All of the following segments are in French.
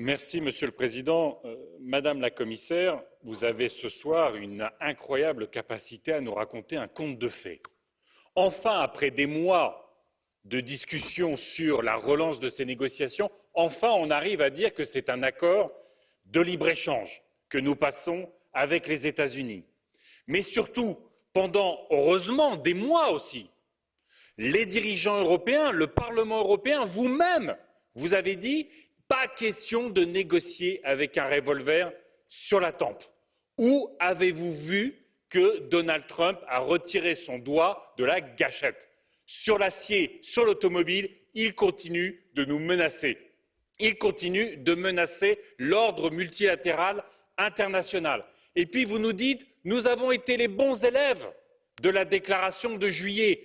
Monsieur le Président, Madame la Commissaire, vous avez ce soir une incroyable capacité à nous raconter un conte de fées. Enfin, après des mois de discussions sur la relance de ces négociations, enfin on arrive à dire que c'est un accord de libre échange que nous passons avec les états unis mais surtout pendant heureusement des mois aussi les dirigeants européens le parlement européen vous même vous avez dit pas question de négocier avec un revolver sur la tempe. où avez vous vu que donald trump a retiré son doigt de la gâchette? sur l'acier sur l'automobile il continue de nous menacer il continue de menacer l'ordre multilatéral international. et puis vous nous dites nous avons été les bons élèves de la déclaration de juillet.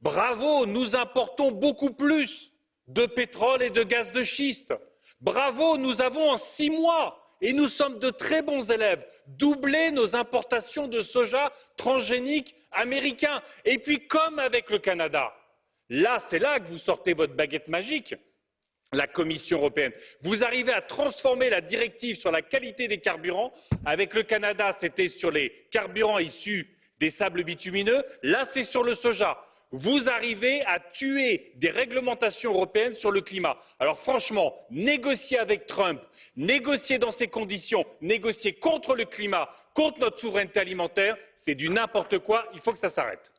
bravo nous importons beaucoup plus de pétrole et de gaz de schiste. Bravo nous avons en six mois et nous sommes de très bons élèves doublé nos importations de soja transgénique américain. et puis comme avec le canada là c'est là que vous sortez votre baguette magique la commission européenne vous arrivez à transformer la directive sur la qualité des carburants avec le canada c'était sur les carburants issus des sables bitumineux là c'est sur le soja. Vous arrivez à tuer des réglementations européennes sur le climat. alors franchement négocier avec trump négocier dans ces conditions négocier contre le climat contre notre souveraineté alimentaire c'est du n'importe quoi il faut que ça s'arrête.